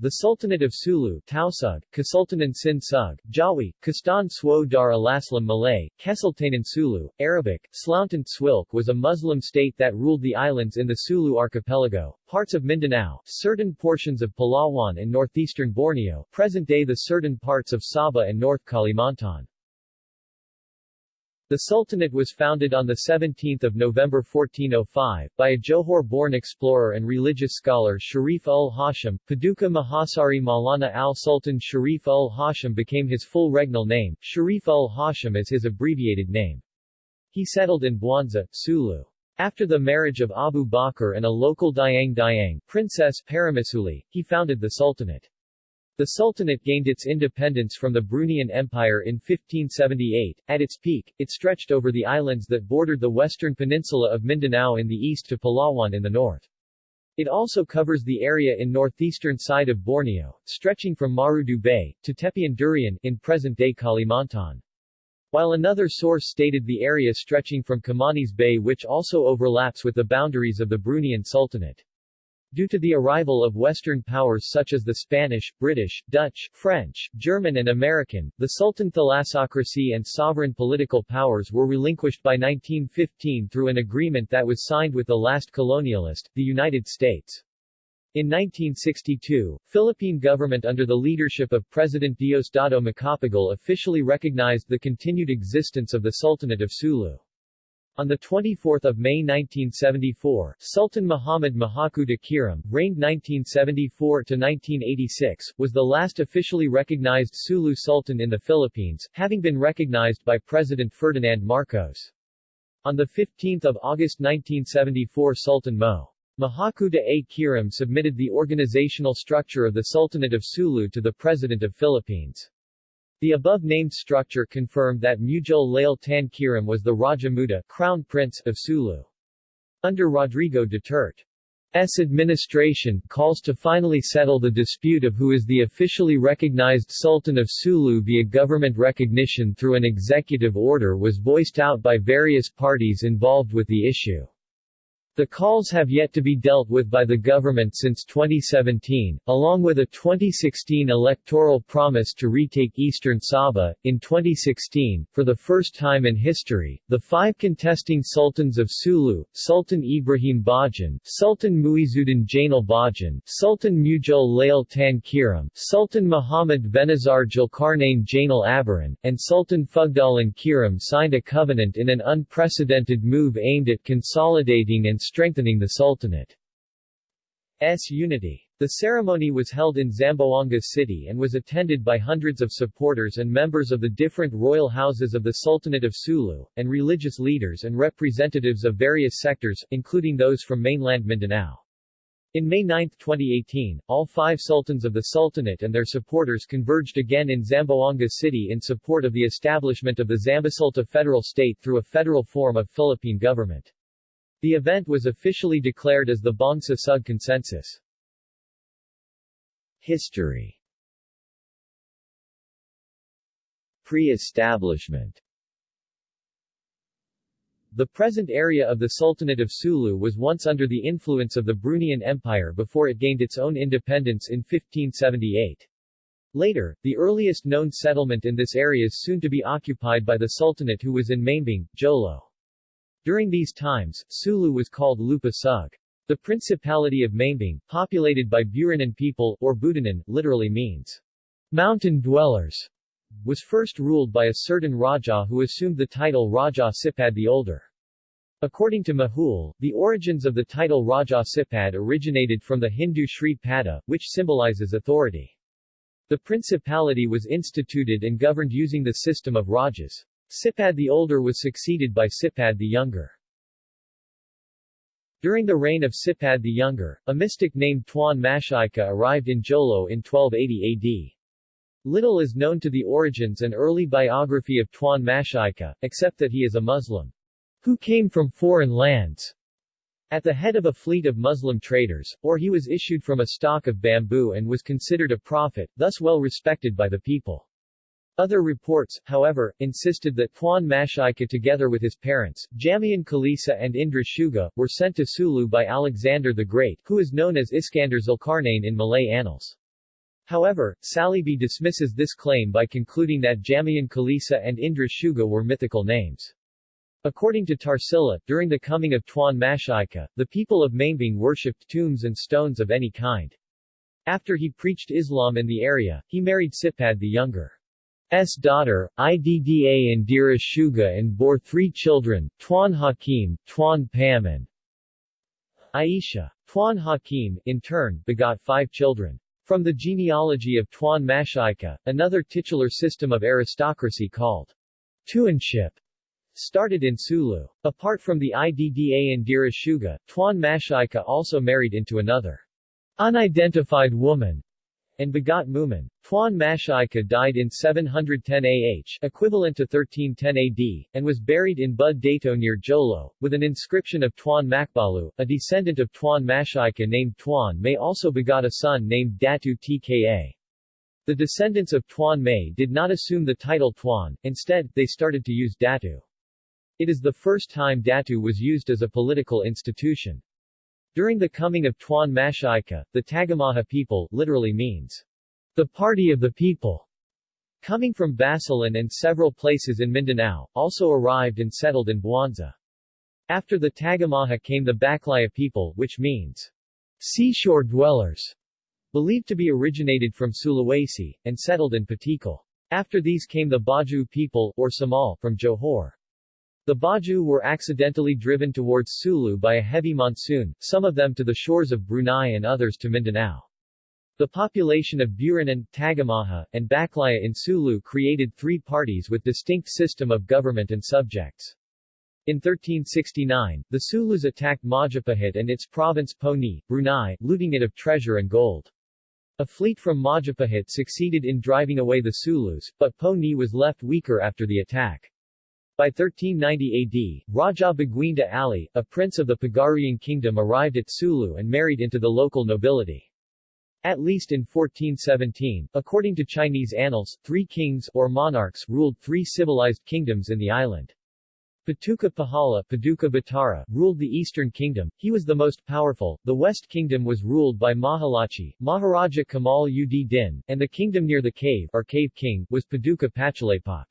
The Sultanate of Sulu Tausug, Kasultanan Sin Sug, Jawi, Kastan Swo Dar Malay, Kesultanan Sulu, Arabic, Slauntant Swilk was a Muslim state that ruled the islands in the Sulu archipelago, parts of Mindanao, certain portions of Palawan and northeastern Borneo, present-day the certain parts of Sabah and North Kalimantan. The Sultanate was founded on 17 November 1405, by a Johor-born explorer and religious scholar Sharif ul Hashim. Paduka Mahasari Maulana al-Sultan Sharif ul Hashim became his full regnal name, Sharif ul Hashim is his abbreviated name. He settled in Buanza, Sulu. After the marriage of Abu Bakr and a local Dayang Dayang, Princess Paramisuli, he founded the Sultanate. The Sultanate gained its independence from the Bruneian Empire in 1578. At its peak, it stretched over the islands that bordered the western peninsula of Mindanao in the east to Palawan in the north. It also covers the area in northeastern side of Borneo, stretching from Marudu Bay, to Tepian Durian in present-day Kalimantan. While another source stated the area stretching from Kimanis Bay which also overlaps with the boundaries of the Bruneian Sultanate. Due to the arrival of Western powers such as the Spanish, British, Dutch, French, German and American, the Sultan thalassocracy and sovereign political powers were relinquished by 1915 through an agreement that was signed with the last colonialist, the United States. In 1962, Philippine government under the leadership of President Diosdado Macapagal officially recognized the continued existence of the Sultanate of Sulu. On 24 May 1974, Sultan Muhammad Mahakuta Kiram, reigned 1974-1986, was the last officially recognized Sulu Sultan in the Philippines, having been recognized by President Ferdinand Marcos. On 15 August 1974 Sultan Mo. Mahakuta A. Kiram submitted the organizational structure of the Sultanate of Sulu to the President of Philippines. The above-named structure confirmed that Mujol Tan Kiram was the Raja Muda Crown Prince of Sulu. Under Rodrigo Duterte's administration, calls to finally settle the dispute of who is the officially recognized Sultan of Sulu via government recognition through an executive order was voiced out by various parties involved with the issue. The calls have yet to be dealt with by the government since 2017, along with a 2016 electoral promise to retake eastern Sabah. In 2016, for the first time in history, the five contesting sultans of Sulu, Sultan Ibrahim Bajan, Sultan Muizuddin Jainal Bajan, Sultan Mujol Lail Tan Kiram, Sultan Muhammad Benazar Julkarnain Jainal Abaran, and Sultan Fugdalan Kiram signed a covenant in an unprecedented move aimed at consolidating and strengthening the Sultanate's unity. The ceremony was held in Zamboanga City and was attended by hundreds of supporters and members of the different royal houses of the Sultanate of Sulu, and religious leaders and representatives of various sectors, including those from mainland Mindanao. In May 9, 2018, all five sultans of the Sultanate and their supporters converged again in Zamboanga City in support of the establishment of the Zambosulta federal state through a federal form of Philippine government. The event was officially declared as the Bangsa Sug Consensus. History Pre-establishment The present area of the Sultanate of Sulu was once under the influence of the Bruneian Empire before it gained its own independence in 1578. Later, the earliest known settlement in this area is soon to be occupied by the Sultanate who was in Maimbung, Jolo. During these times, Sulu was called Lupa Sug. The Principality of Maimbung, populated by Burinan people, or Budanan, literally means mountain dwellers, was first ruled by a certain Raja who assumed the title Raja Sipad the Older. According to Majul, the origins of the title Raja Sipad originated from the Hindu Shri Pada, which symbolizes authority. The principality was instituted and governed using the system of Rajas. Sipad the Older was succeeded by Sipad the Younger. During the reign of Sipad the Younger, a mystic named Tuan Mashaika arrived in Jolo in 1280 AD. Little is known to the origins and early biography of Tuan Mashaika, except that he is a Muslim who came from foreign lands at the head of a fleet of Muslim traders, or he was issued from a stock of bamboo and was considered a prophet, thus well respected by the people. Other reports, however, insisted that Tuan Mashaika together with his parents, Jamian Kalisa and Indra Shuga, were sent to Sulu by Alexander the Great, who is known as Iskander Zulkarnain in Malay annals. However, Saleeby dismisses this claim by concluding that Jamian Kalisa and Indra Shuga were mythical names. According to Tarsila, during the coming of Tuan Mashika, the people of Maimbing worshipped tombs and stones of any kind. After he preached Islam in the area, he married Sipad the Younger. S daughter, Idda Indira Shuga and bore three children, Tuan Hakim, Tuan Pam and Aisha. Tuan Hakim, in turn, begot five children. From the genealogy of Tuan Mashika, another titular system of aristocracy called Tuanship started in Sulu. Apart from the Idda Indira Shuga, Tuan Mashika also married into another unidentified woman and begot Muman. Tuan Mashika died in 710 AH, equivalent to 1310 AD, and was buried in Bud Dato near Jolo, with an inscription of Tuan Makbalu, a descendant of Tuan Mashika named Tuan May also begot a son named Datu Tka. The descendants of Tuan May did not assume the title Tuan, instead, they started to use Datu. It is the first time Datu was used as a political institution. During the coming of Tuan Mashika, the Tagamaha people, literally means, the party of the people, coming from Basilan and several places in Mindanao, also arrived and settled in Buanza. After the Tagamaha came the Baklaya people, which means, seashore dwellers, believed to be originated from Sulawesi, and settled in Patikal. After these came the Baju people, or Samal, from Johor. The Baju were accidentally driven towards Sulu by a heavy monsoon, some of them to the shores of Brunei and others to Mindanao. The population of Buranan, Tagamaha, and Baklaya in Sulu created three parties with distinct system of government and subjects. In 1369, the Sulus attacked Majapahit and its province Poni, Brunei, looting it of treasure and gold. A fleet from Majapahit succeeded in driving away the Sulus, but Poni was left weaker after the attack. By 1390 AD, Raja Baguinda Ali, a prince of the Pagarian kingdom arrived at Sulu and married into the local nobility. At least in 1417, according to Chinese annals, three kings or monarchs ruled three civilized kingdoms in the island. Patuka Pahala Paduka Batara, ruled the eastern kingdom, he was the most powerful, the west kingdom was ruled by Mahalachi, Maharaja Kamal ud Din, and the kingdom near the cave or cave king, was Paduka Pachalapak.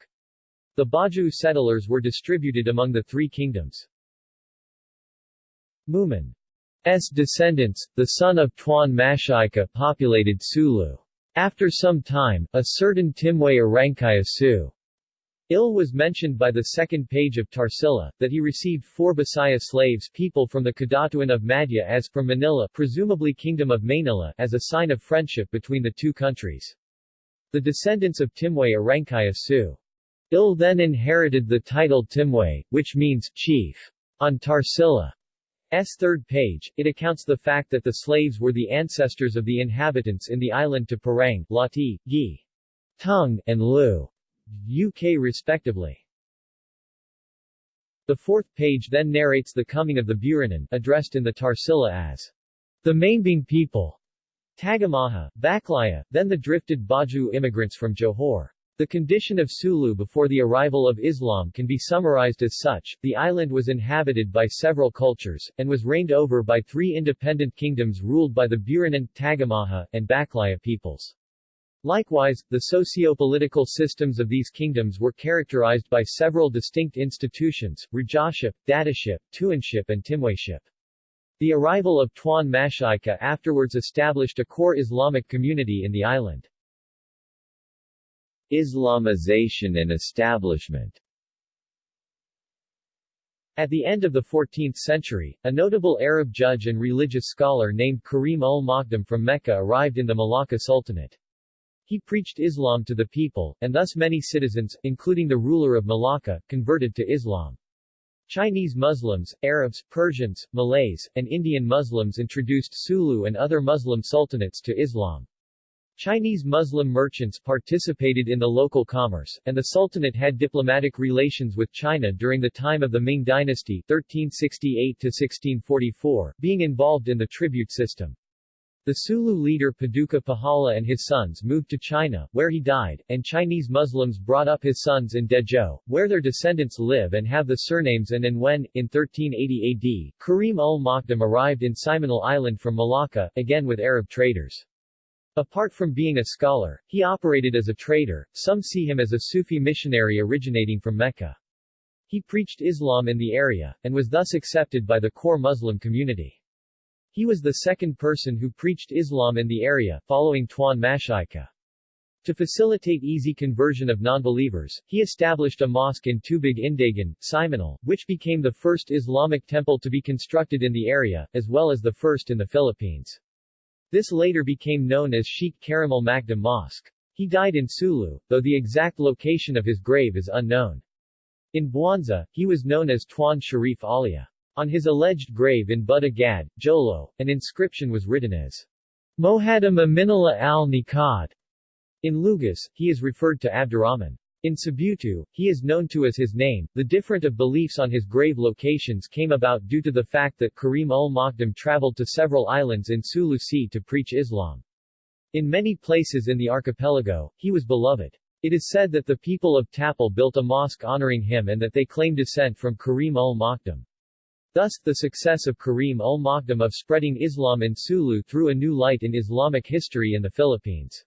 The Baju settlers were distributed among the three kingdoms. Muman's descendants, the son of Tuan Mashika populated Sulu. After some time, a certain Timway Arangkaya Su Il was mentioned by the second page of Tarsila, that he received four Bisaya slaves people from the Kadatuan of Madhya as from Manila presumably Kingdom of Manila as a sign of friendship between the two countries. The descendants of Timway Arangkaya Su Il then inherited the title Timway, which means chief. On Tarsila's third page, it accounts the fact that the slaves were the ancestors of the inhabitants in the island to Parang, Lati, Gi, Tung, and Lu, UK respectively. The fourth page then narrates the coming of the Buranan, addressed in the Tarsila as the Maimbing people, Tagamaha, Baklaya, then the drifted Baju immigrants from Johor. The condition of Sulu before the arrival of Islam can be summarized as such, the island was inhabited by several cultures, and was reigned over by three independent kingdoms ruled by the Buranan, Tagamaha, and Baklaya peoples. Likewise, the socio-political systems of these kingdoms were characterized by several distinct institutions, Rajaship, Dataship, Tuanship and Timwayship. The arrival of Tuan Mashika afterwards established a core Islamic community in the island. Islamization and establishment At the end of the 14th century, a notable Arab judge and religious scholar named Karim ul-Makdum from Mecca arrived in the Malacca Sultanate. He preached Islam to the people, and thus many citizens, including the ruler of Malacca, converted to Islam. Chinese Muslims, Arabs, Persians, Malays, and Indian Muslims introduced Sulu and other Muslim sultanates to Islam. Chinese Muslim merchants participated in the local commerce, and the Sultanate had diplomatic relations with China during the time of the Ming Dynasty 1368-1644, being involved in the tribute system. The Sulu leader Paduka Pahala and his sons moved to China, where he died, and Chinese Muslims brought up his sons in Dezhou, where their descendants live and have the surnames An and Wen, in 1380 AD, Karim ul Makdum arrived in Simunul Island from Malacca, again with Arab traders. Apart from being a scholar, he operated as a trader. Some see him as a Sufi missionary originating from Mecca. He preached Islam in the area, and was thus accepted by the core Muslim community. He was the second person who preached Islam in the area, following Tuan Mashaykhah. To facilitate easy conversion of non-believers, he established a mosque in Tubig Indagan, Simunul, which became the first Islamic temple to be constructed in the area, as well as the first in the Philippines. This later became known as Sheikh Karimal Makdum Mosque. He died in Sulu, though the exact location of his grave is unknown. In Buanza, he was known as Tuan Sharif Alia. On his alleged grave in Bud Agad, Jolo, an inscription was written as Mohadam Aminala al-Nikad, in Lugus, he is referred to Abdurrahman. In Sibutu, he is known to as his name. The different of beliefs on his grave locations came about due to the fact that Karim ul-Makdum traveled to several islands in Sulu Sea to preach Islam. In many places in the archipelago, he was beloved. It is said that the people of Tapal built a mosque honoring him and that they claim descent from Karim ul-Makdum. Thus, the success of Karim ul-Makdum of spreading Islam in Sulu threw a new light in Islamic history in the Philippines.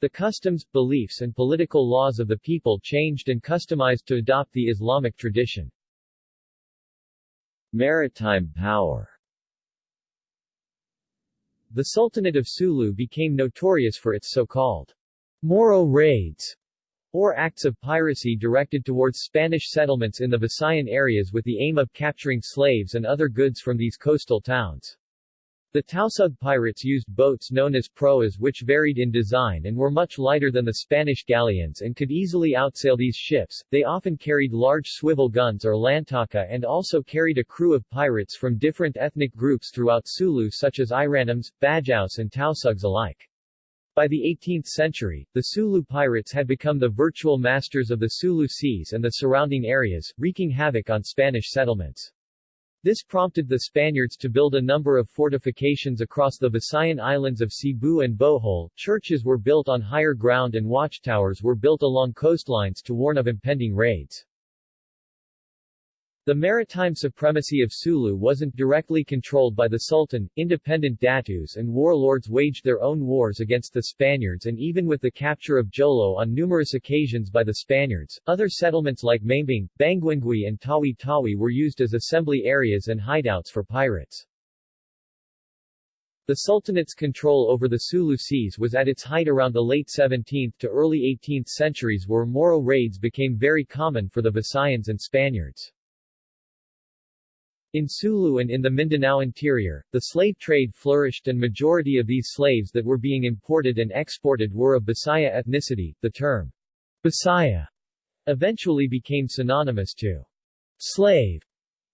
The customs, beliefs and political laws of the people changed and customized to adopt the Islamic tradition. Maritime power The Sultanate of Sulu became notorious for its so-called Moro raids, or acts of piracy directed towards Spanish settlements in the Visayan areas with the aim of capturing slaves and other goods from these coastal towns. The Tausug pirates used boats known as proas which varied in design and were much lighter than the Spanish galleons and could easily outsail these ships. They often carried large swivel guns or lantaka and also carried a crew of pirates from different ethnic groups throughout Sulu such as Iranams, Bajaus and Tausugs alike. By the 18th century, the Sulu pirates had become the virtual masters of the Sulu seas and the surrounding areas, wreaking havoc on Spanish settlements. This prompted the Spaniards to build a number of fortifications across the Visayan islands of Cebu and Bohol. Churches were built on higher ground and watchtowers were built along coastlines to warn of impending raids. The maritime supremacy of Sulu wasn't directly controlled by the Sultan, independent datus and warlords waged their own wars against the Spaniards and even with the capture of Jolo on numerous occasions by the Spaniards, other settlements like Mambing, Banguingui and Tawi-Tawi were used as assembly areas and hideouts for pirates. The Sultanate's control over the Sulu Seas was at its height around the late 17th to early 18th centuries where Moro raids became very common for the Visayans and Spaniards. In Sulu and in the Mindanao interior, the slave trade flourished and majority of these slaves that were being imported and exported were of Bisaya ethnicity. The term Bisaya eventually became synonymous to slave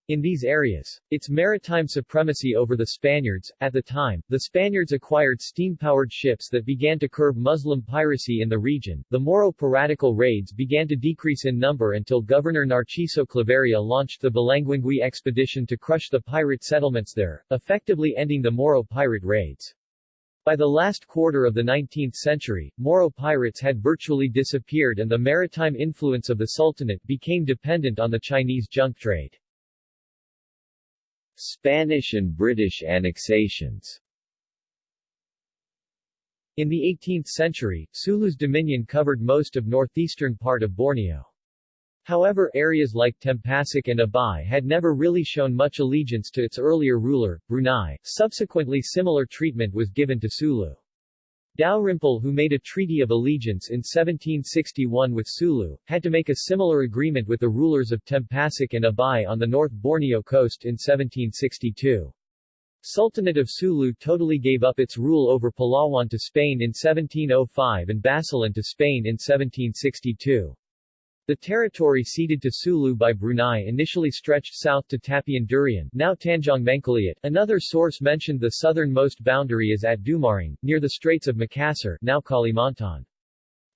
in these areas. Its maritime supremacy over the Spaniards, at the time, the Spaniards acquired steam-powered ships that began to curb Muslim piracy in the region. The Moro piratical raids began to decrease in number until Governor Narciso Claveria launched the Balanguingui expedition to crush the pirate settlements there, effectively ending the Moro pirate raids. By the last quarter of the 19th century, Moro pirates had virtually disappeared and the maritime influence of the Sultanate became dependent on the Chinese junk trade. Spanish and British annexations In the 18th century, Sulu's dominion covered most of northeastern part of Borneo. However areas like Tempasok and Abai had never really shown much allegiance to its earlier ruler, Brunei, subsequently similar treatment was given to Sulu. Dalrymple who made a treaty of allegiance in 1761 with Sulu, had to make a similar agreement with the rulers of Tempasok and Abai on the North Borneo coast in 1762. Sultanate of Sulu totally gave up its rule over Palawan to Spain in 1705 and Basilan to Spain in 1762. The territory ceded to Sulu by Brunei initially stretched south to Tapian Durian now Tanjong Mangkaliat. Another source mentioned the southernmost boundary is at Dumaring, near the Straits of Makassar now Kalimantan.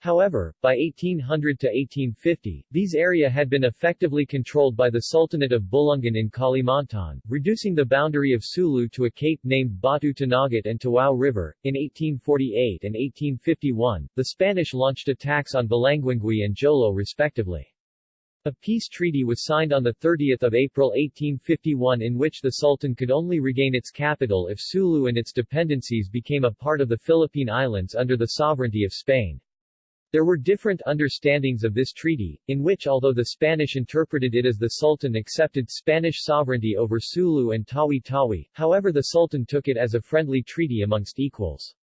However, by 1800 to 1850, these area had been effectively controlled by the Sultanate of Bulungan in Kalimantan, reducing the boundary of Sulu to a cape named Batu Tanagat and Tawau River. In 1848 and 1851, the Spanish launched attacks on Balanguingui and Jolo respectively. A peace treaty was signed on 30 April 1851 in which the Sultan could only regain its capital if Sulu and its dependencies became a part of the Philippine Islands under the sovereignty of Spain. There were different understandings of this treaty, in which although the Spanish interpreted it as the Sultan accepted Spanish sovereignty over Sulu and Tawi-Tawi, however the Sultan took it as a friendly treaty amongst equals.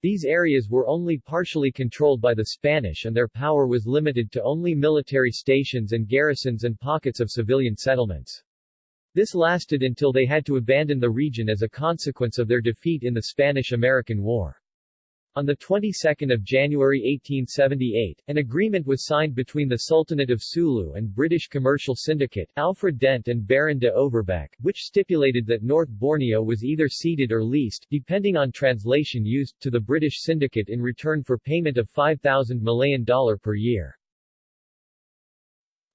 These areas were only partially controlled by the Spanish and their power was limited to only military stations and garrisons and pockets of civilian settlements. This lasted until they had to abandon the region as a consequence of their defeat in the Spanish-American War. On the 22nd of January 1878, an agreement was signed between the Sultanate of Sulu and British commercial syndicate Alfred Dent and Baron de Overbeck, which stipulated that North Borneo was either ceded or leased depending on translation used to the British syndicate in return for payment of 5,000 Malayan dollar per year.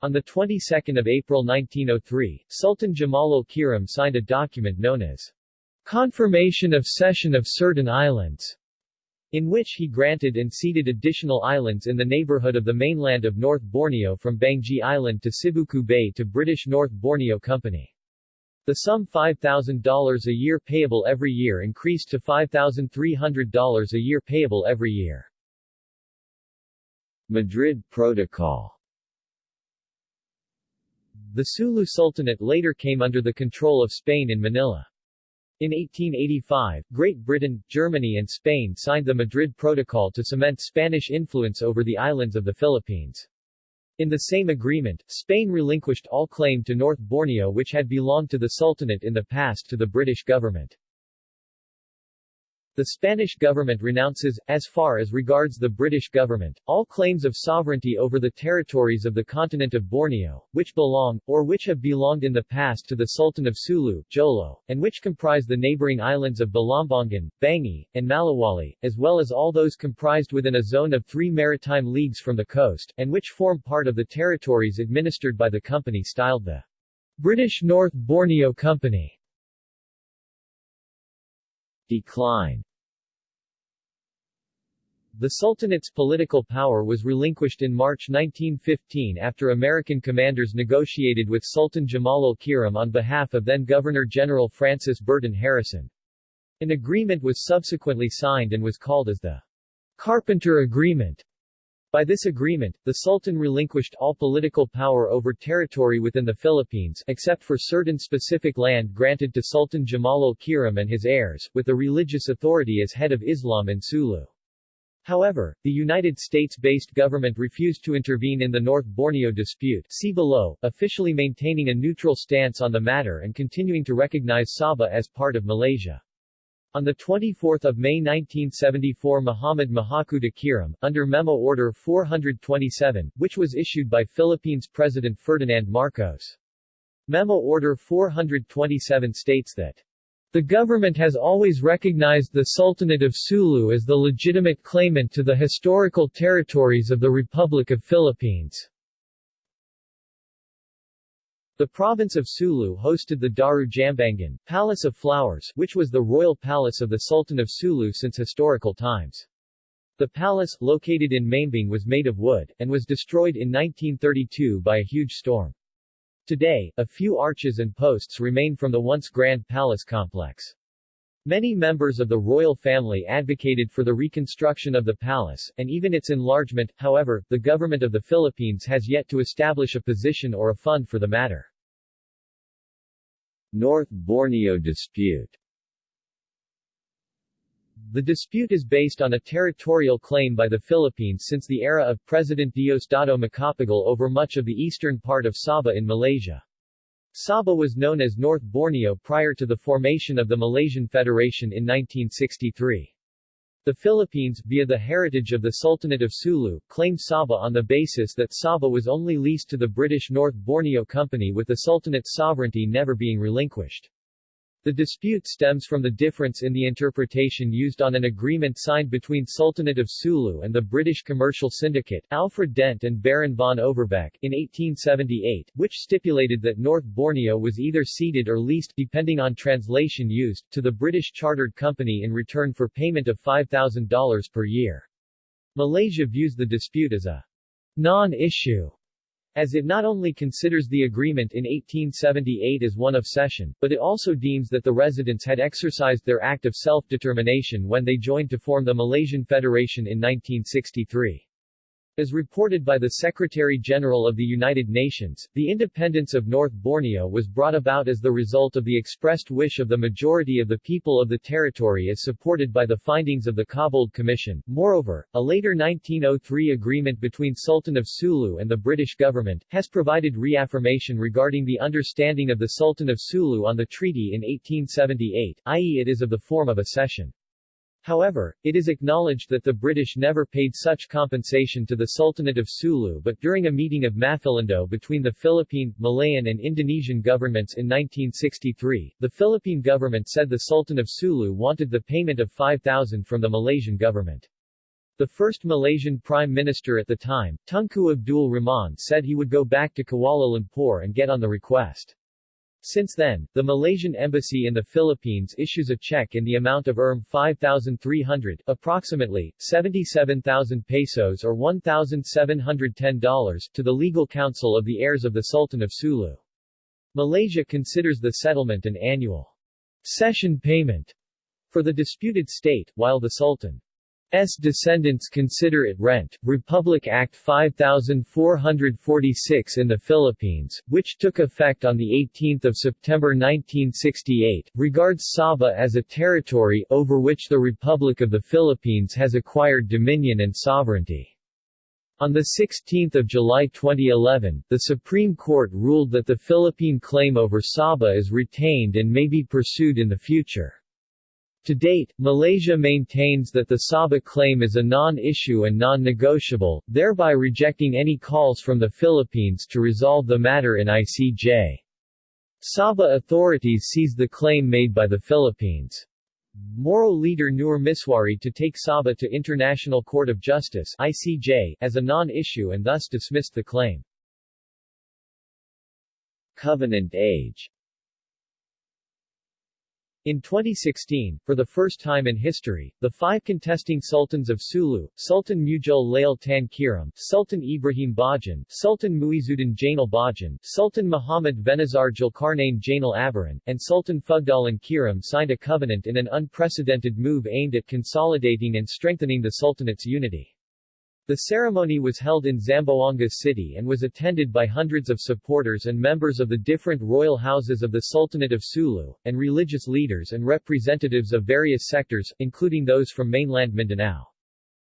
On the 22nd of April 1903, Sultan Jamalul Kiram signed a document known as Confirmation of Cession of Certain Islands in which he granted and ceded additional islands in the neighborhood of the mainland of North Borneo from Banggi Island to Sibuku Bay to British North Borneo Company. The sum $5,000 a year payable every year increased to $5,300 a year payable every year. Madrid Protocol The Sulu Sultanate later came under the control of Spain in Manila. In 1885, Great Britain, Germany and Spain signed the Madrid Protocol to cement Spanish influence over the islands of the Philippines. In the same agreement, Spain relinquished all claim to North Borneo which had belonged to the Sultanate in the past to the British government. The Spanish government renounces, as far as regards the British government, all claims of sovereignty over the territories of the continent of Borneo, which belong, or which have belonged in the past to the Sultan of Sulu, Jolo, and which comprise the neighboring islands of Balambangan, Bangi, and Malawali, as well as all those comprised within a zone of three maritime leagues from the coast, and which form part of the territories administered by the company styled the British North Borneo Company. Decline The Sultanate's political power was relinquished in March 1915 after American commanders negotiated with Sultan Jamalul Kiram on behalf of then-Governor-General Francis Burton Harrison. An agreement was subsequently signed and was called as the Carpenter Agreement. By this agreement, the Sultan relinquished all political power over territory within the Philippines except for certain specific land granted to Sultan Jamalul Kiram and his heirs, with the religious authority as head of Islam in Sulu. However, the United States-based government refused to intervene in the North Borneo dispute see below, officially maintaining a neutral stance on the matter and continuing to recognize Sabah as part of Malaysia. On 24 May 1974 Muhammad Mahakuta Kiram, under Memo Order 427, which was issued by Philippines President Ferdinand Marcos. Memo Order 427 states that the government has always recognized the Sultanate of Sulu as the legitimate claimant to the historical territories of the Republic of Philippines. The province of Sulu hosted the Daru Jambangan, Palace of Flowers, which was the royal palace of the Sultan of Sulu since historical times. The palace, located in Maimbung was made of wood, and was destroyed in 1932 by a huge storm. Today, a few arches and posts remain from the once grand palace complex. Many members of the royal family advocated for the reconstruction of the palace, and even its enlargement, however, the government of the Philippines has yet to establish a position or a fund for the matter. North Borneo dispute The dispute is based on a territorial claim by the Philippines since the era of President Diosdado Macapagal over much of the eastern part of Sabah in Malaysia. Sabah was known as North Borneo prior to the formation of the Malaysian Federation in 1963. The Philippines, via the heritage of the Sultanate of Sulu, claimed Sabah on the basis that Sabah was only leased to the British North Borneo Company with the Sultanate's sovereignty never being relinquished. The dispute stems from the difference in the interpretation used on an agreement signed between Sultanate of Sulu and the British commercial syndicate, Alfred Dent and Baron von Overbeck, in 1878, which stipulated that North Borneo was either ceded or leased depending on translation used, to the British chartered company in return for payment of $5,000 per year. Malaysia views the dispute as a non-issue as it not only considers the agreement in 1878 as one of cession, but it also deems that the residents had exercised their act of self-determination when they joined to form the Malaysian Federation in 1963. As reported by the Secretary-General of the United Nations, the independence of North Borneo was brought about as the result of the expressed wish of the majority of the people of the territory as supported by the findings of the Cobbold Commission. Moreover, a later 1903 agreement between Sultan of Sulu and the British government, has provided reaffirmation regarding the understanding of the Sultan of Sulu on the treaty in 1878, i.e. it is of the form of a cession. However, it is acknowledged that the British never paid such compensation to the Sultanate of Sulu but during a meeting of Maphilindo between the Philippine, Malayan and Indonesian governments in 1963, the Philippine government said the Sultan of Sulu wanted the payment of 5,000 from the Malaysian government. The first Malaysian Prime Minister at the time, Tunku Abdul Rahman said he would go back to Kuala Lumpur and get on the request. Since then, the Malaysian Embassy in the Philippines issues a check in the amount of Rm 5,300 approximately, 77,000 pesos or $1,710 to the legal counsel of the heirs of the Sultan of Sulu. Malaysia considers the settlement an annual cession payment for the disputed state, while the Sultan S. descendants consider it rent. Republic Act 5446 in the Philippines, which took effect on 18 September 1968, regards Sabah as a territory over which the Republic of the Philippines has acquired dominion and sovereignty. On 16 July 2011, the Supreme Court ruled that the Philippine claim over Sabah is retained and may be pursued in the future. To date, Malaysia maintains that the Sabah claim is a non-issue and non-negotiable, thereby rejecting any calls from the Philippines to resolve the matter in ICJ. Sabah authorities seized the claim made by the Philippines. Moro leader Nur Misuari to take Sabah to International Court of Justice ICJ as a non-issue and thus dismissed the claim. Covenant Age in 2016, for the first time in history, the five contesting sultans of Sulu, Sultan Mujal Lail Tan Kiram, Sultan Ibrahim Bajan, Sultan Muizuddin Jainal Bajan, Sultan Muhammad Venazar Julkarnain Jainal Abaran, and Sultan Fugdalan Kiram signed a covenant in an unprecedented move aimed at consolidating and strengthening the sultanate's unity. The ceremony was held in Zamboanga City and was attended by hundreds of supporters and members of the different royal houses of the Sultanate of Sulu, and religious leaders and representatives of various sectors, including those from mainland Mindanao.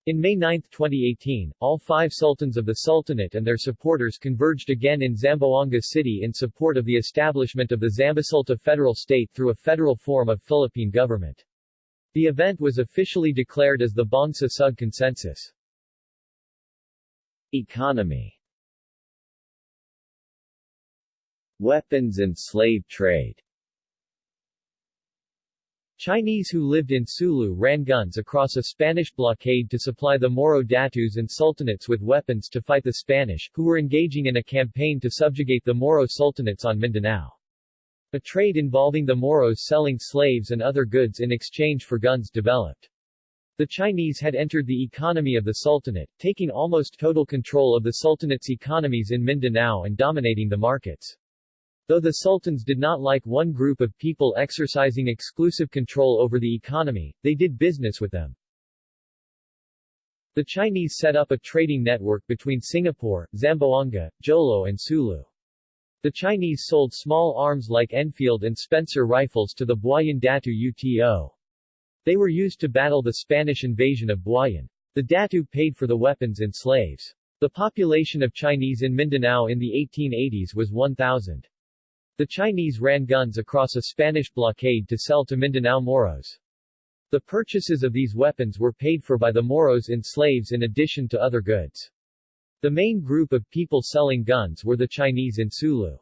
In May 9, 2018, all five sultans of the Sultanate and their supporters converged again in Zamboanga City in support of the establishment of the Zambosulta federal state through a federal form of Philippine government. The event was officially declared as the Bangsa Sug Consensus. Economy Weapons and slave trade Chinese who lived in Sulu ran guns across a Spanish blockade to supply the Moro Datus and Sultanates with weapons to fight the Spanish, who were engaging in a campaign to subjugate the Moro Sultanates on Mindanao. A trade involving the Moros selling slaves and other goods in exchange for guns developed. The Chinese had entered the economy of the Sultanate, taking almost total control of the Sultanate's economies in Mindanao and dominating the markets. Though the sultans did not like one group of people exercising exclusive control over the economy, they did business with them. The Chinese set up a trading network between Singapore, Zamboanga, Jolo and Sulu. The Chinese sold small arms like Enfield and Spencer rifles to the Buayan Datu UTO. They were used to battle the Spanish invasion of Buayan. The Datu paid for the weapons and slaves. The population of Chinese in Mindanao in the 1880s was 1,000. The Chinese ran guns across a Spanish blockade to sell to Mindanao Moros. The purchases of these weapons were paid for by the Moros in slaves in addition to other goods. The main group of people selling guns were the Chinese in Sulu.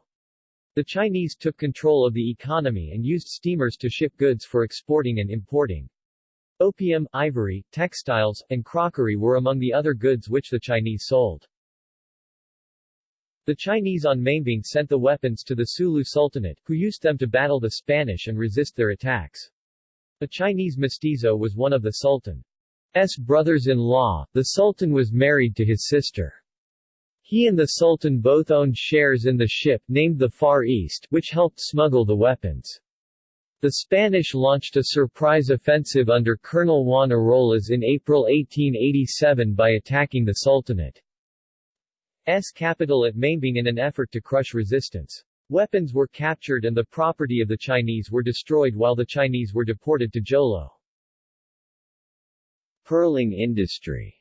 The Chinese took control of the economy and used steamers to ship goods for exporting and importing. Opium, ivory, textiles, and crockery were among the other goods which the Chinese sold. The Chinese on Maimbing sent the weapons to the Sulu Sultanate, who used them to battle the Spanish and resist their attacks. A Chinese mestizo was one of the Sultan's brothers-in-law, the Sultan was married to his sister. He and the Sultan both owned shares in the ship named the Far East, which helped smuggle the weapons. The Spanish launched a surprise offensive under Colonel Juan Arolas in April 1887 by attacking the Sultanate's capital at Maimbing in an effort to crush resistance. Weapons were captured and the property of the Chinese were destroyed while the Chinese were deported to Jolo. Pearling industry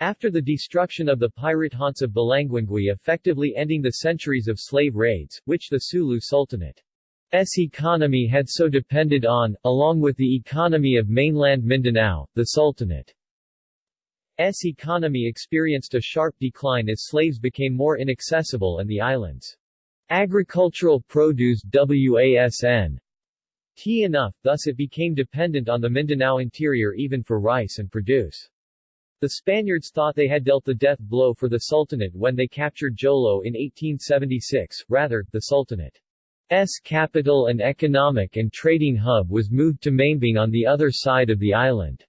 after the destruction of the pirate haunts of Balanguingui effectively ending the centuries of slave raids, which the Sulu Sultanate's economy had so depended on, along with the economy of mainland Mindanao, the Sultanate's economy experienced a sharp decline as slaves became more inaccessible and the island's agricultural produce wasn tea enough, thus it became dependent on the Mindanao interior even for rice and produce. The Spaniards thought they had dealt the death blow for the Sultanate when they captured Jolo in 1876, rather, the Sultanate's capital and economic and trading hub was moved to Maimbing on the other side of the island.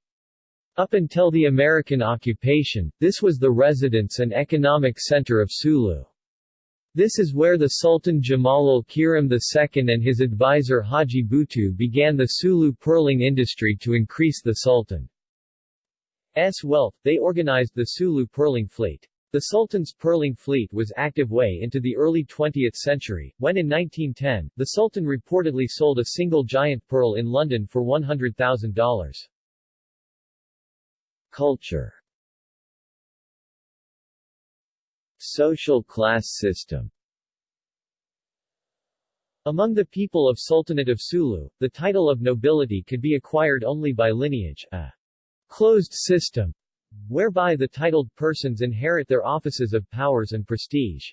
Up until the American occupation, this was the residence and economic center of Sulu. This is where the Sultan Jamalul Kiram II and his advisor Haji Butu began the Sulu pearling industry to increase the Sultan wealth, they organized the Sulu pearling fleet. The Sultan's pearling fleet was active way into the early 20th century, when in 1910, the Sultan reportedly sold a single giant pearl in London for $100,000. Culture Social class system Among the people of Sultanate of Sulu, the title of nobility could be acquired only by lineage, a closed system, whereby the titled persons inherit their offices of powers and prestige.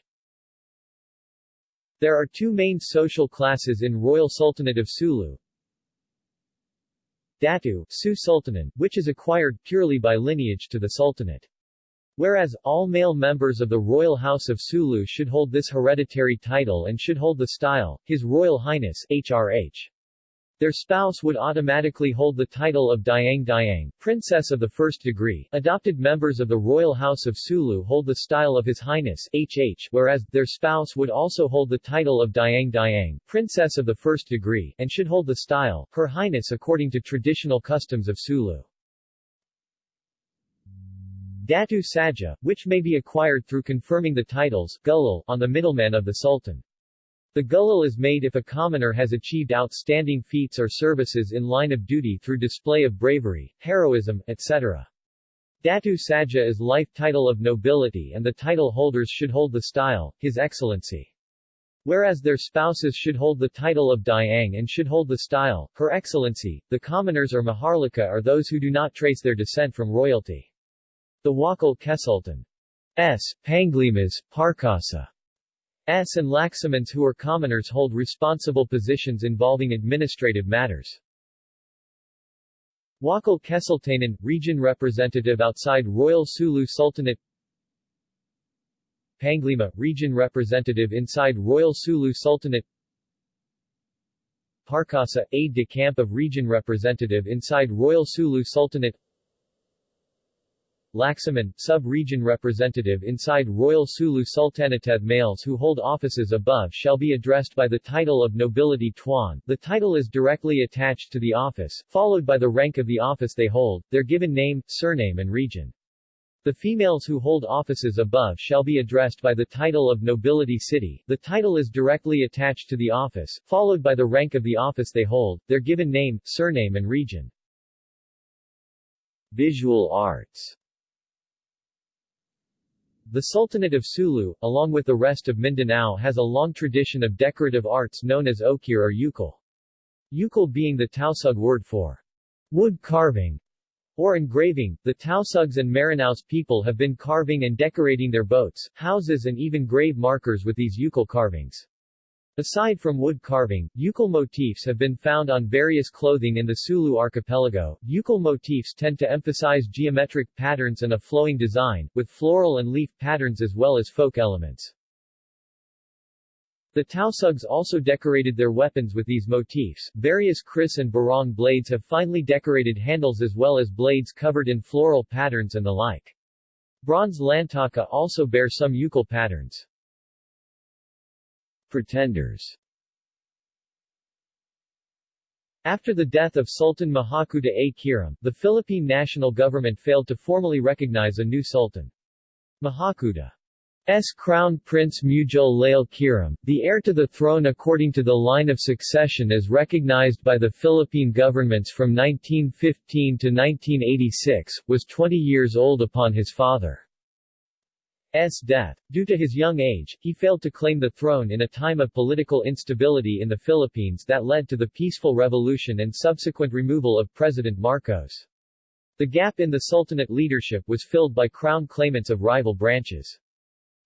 There are two main social classes in Royal Sultanate of Sulu. Datu, Su Sultanan, which is acquired purely by lineage to the Sultanate. Whereas, all male members of the Royal House of Sulu should hold this hereditary title and should hold the style, His Royal Highness HRH. Their spouse would automatically hold the title of Dayang Dayang, Princess of the First Degree. Adopted members of the Royal House of Sulu hold the style of His Highness HH, whereas, their spouse would also hold the title of Dayang Dayang, Princess of the First Degree, and should hold the style, Her Highness according to traditional customs of Sulu. Datu Saja, which may be acquired through confirming the titles Gulal on the middleman of the Sultan. The gulal is made if a commoner has achieved outstanding feats or services in line of duty through display of bravery, heroism, etc. Datu Saja is life title of nobility and the title holders should hold the style, His Excellency. Whereas their spouses should hold the title of Dayang and should hold the style, Her Excellency, the commoners or Maharlika are those who do not trace their descent from royalty. The Wakal Kesultan S. Panglimas, Parkasa S and Laksamans who are commoners hold responsible positions involving administrative matters. Wakal Kesultanan, region representative outside Royal Sulu Sultanate Panglima, region representative inside Royal Sulu Sultanate Parkasa, aide-de-camp of region representative inside Royal Sulu Sultanate Laksaman, sub-region representative inside Royal Sulu Sultanate males who hold offices above shall be addressed by the title of nobility Tuan. The title is directly attached to the office, followed by the rank of the office they hold, their given name, surname and region. The females who hold offices above shall be addressed by the title of nobility Sitti. The title is directly attached to the office, followed by the rank of the office they hold, their given name, surname and region. Visual arts the Sultanate of Sulu, along with the rest of Mindanao has a long tradition of decorative arts known as okir or ukol. Ukol being the Tausug word for wood carving or engraving. The Tausugs and Maranaos people have been carving and decorating their boats, houses and even grave markers with these ukol carvings. Aside from wood carving, ukol motifs have been found on various clothing in the Sulu archipelago. Ukol motifs tend to emphasize geometric patterns and a flowing design, with floral and leaf patterns as well as folk elements. The Tausugs also decorated their weapons with these motifs. Various kris and barong blades have finely decorated handles as well as blades covered in floral patterns and the like. Bronze lantaka also bear some ukol patterns. Pretenders after the death of Sultan Mahakuta A. Kiram, the Philippine national government failed to formally recognize a new sultan. Mahakuta's crown prince Mujal Lail Kiram, the heir to the throne according to the line of succession as recognized by the Philippine governments from 1915 to 1986, was 20 years old upon his father. S. death. Due to his young age, he failed to claim the throne in a time of political instability in the Philippines that led to the peaceful revolution and subsequent removal of President Marcos. The gap in the Sultanate leadership was filled by crown claimants of rival branches.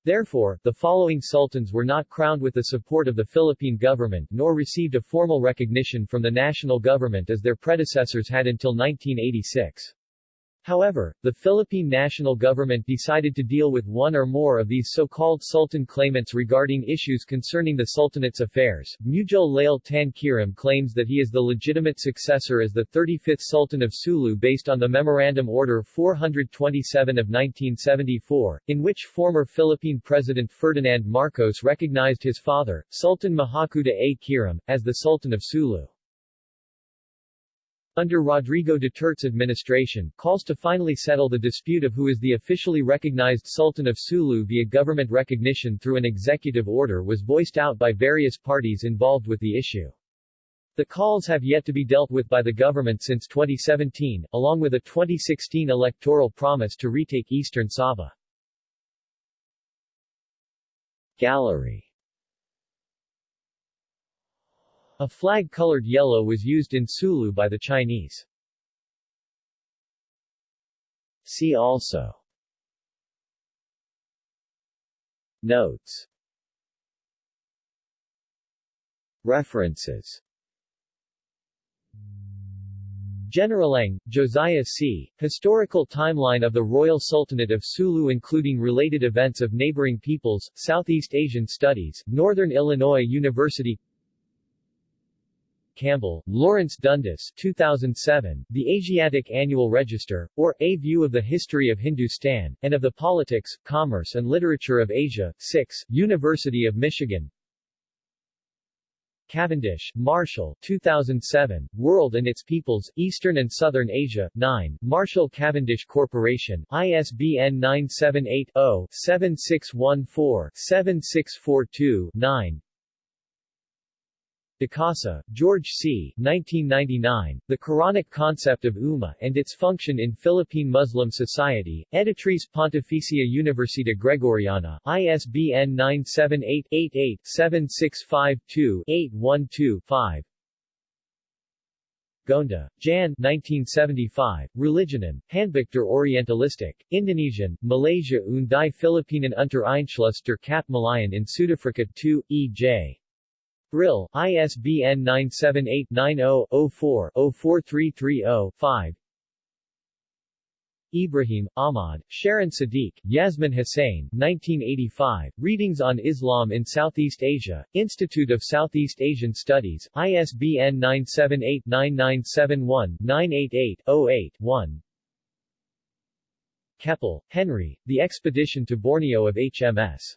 Therefore, the following sultans were not crowned with the support of the Philippine government nor received a formal recognition from the national government as their predecessors had until 1986. However, the Philippine national government decided to deal with one or more of these so-called sultan claimants regarding issues concerning the sultanate's affairs. Muedzul Lail Tan Kiram claims that he is the legitimate successor as the 35th Sultan of Sulu based on the Memorandum Order 427 of 1974, in which former Philippine President Ferdinand Marcos recognized his father, Sultan Mahakuttah A. Kiram, as the Sultan of Sulu. Under Rodrigo Duterte's administration, calls to finally settle the dispute of who is the officially recognized Sultan of Sulu via government recognition through an executive order was voiced out by various parties involved with the issue. The calls have yet to be dealt with by the government since 2017, along with a 2016 electoral promise to retake eastern Sabah. Gallery A flag colored yellow was used in Sulu by the Chinese. See also Notes References Generalang, Josiah C., Historical Timeline of the Royal Sultanate of Sulu including related events of neighboring peoples, Southeast Asian Studies, Northern Illinois University Campbell, Lawrence Dundas 2007, The Asiatic Annual Register, or A View of the History of Hindustan, and of the Politics, Commerce and Literature of Asia, 6, University of Michigan. Cavendish, Marshall 2007, World and Its Peoples, Eastern and Southern Asia, 9, Marshall Cavendish Corporation, ISBN 978-0-7614-7642-9 Decasa, George C. 1999, The Quranic Concept of Ummah and Its Function in Philippine Muslim Society, Editrice Pontificia Universidad Gregoriana, ISBN 978-88-7652-812-5 Gonda, Jan 1975, Religionen, Handbuch Orientalistik, Indonesien, Malaysia und die Philippinen unter Einschluss der Kap Malaien in Südafrika 2, E.J. Brill, ISBN 978-90-04-04330-5 Ibrahim, Ahmad, Sharon Siddique, Yasmin Hussain, 1985, Readings on Islam in Southeast Asia, Institute of Southeast Asian Studies, ISBN 978-9971-988-08-1 Keppel, Henry, The Expedition to Borneo of HMS.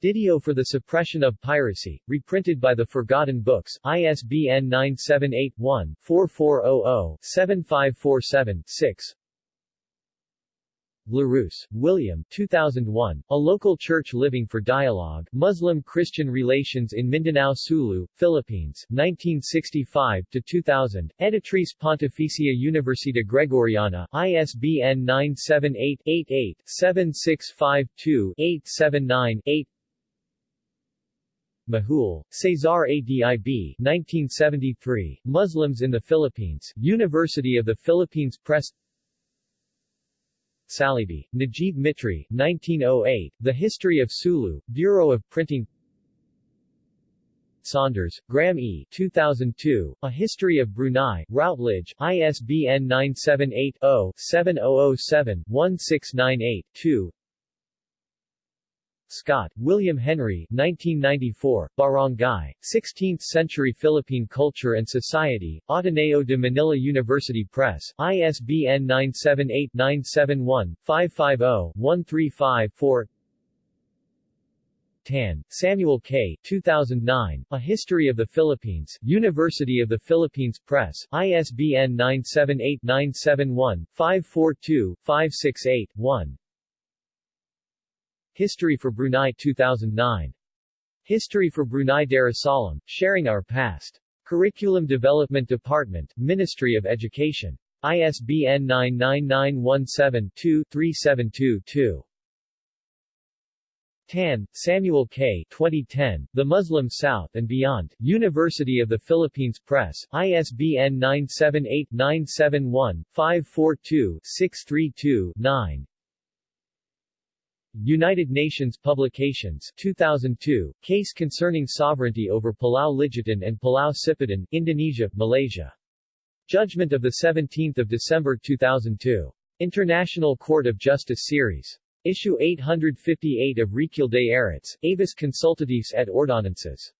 Dido for the Suppression of Piracy, reprinted by the Forgotten Books, ISBN 978-1-4400-7547-6 LaRousse, William 2001, A Local Church Living for Dialogue, Muslim-Christian Relations in Mindanao Sulu, Philippines, 1965-2000, Editrice Pontificia Universidad Gregoriana, ISBN 978-88-7652-879-8 Majul, Cesar Adib 1973, Muslims in the Philippines, University of the Philippines Press Saleeby, Najib Mitri 1908, The History of Sulu, Bureau of Printing Saunders, Graham E. 2002, A History of Brunei, Routledge, ISBN 978-0-7007-1698-2 Scott, William Henry 1994, Barangay, 16th-century Philippine Culture and Society, Ateneo de Manila University Press, ISBN 978-971-550-1354 Tan, Samuel K. 2009, A History of the Philippines, University of the Philippines Press, ISBN 978-971-542-568-1 History for Brunei 2009. History for Brunei Darussalam, Sharing Our Past. Curriculum Development Department, Ministry of Education. ISBN 99917-2-372-2. Tan, Samuel K. 2010, The Muslim South and Beyond, University of the Philippines Press, ISBN 978-971-542-632-9 United Nations Publications 2002, Case Concerning Sovereignty over Pulau Ligitan and Pulau Sipadan, Indonesia, Malaysia. Judgment of 17 December 2002. International Court of Justice Series. Issue 858 of Recueil des Arrêts, Avis Consultatifs et Ordonnances.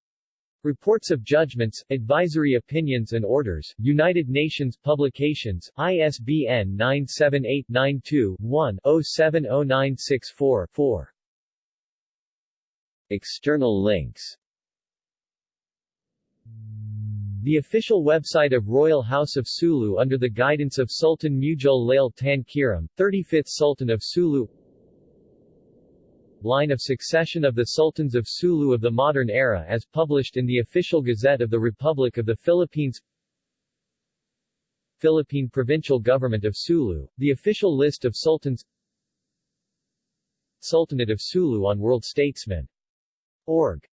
Reports of Judgments, Advisory Opinions and Orders, United Nations Publications, ISBN 978-92-1-070964-4. External links The official website of Royal House of Sulu under the guidance of Sultan Muedzul Lail Tan Kiram, 35th Sultan of Sulu line of succession of the Sultans of Sulu of the modern era as published in the Official Gazette of the Republic of the Philippines Philippine Provincial Government of Sulu, the official list of sultans Sultanate of Sulu on World Statesman. Org.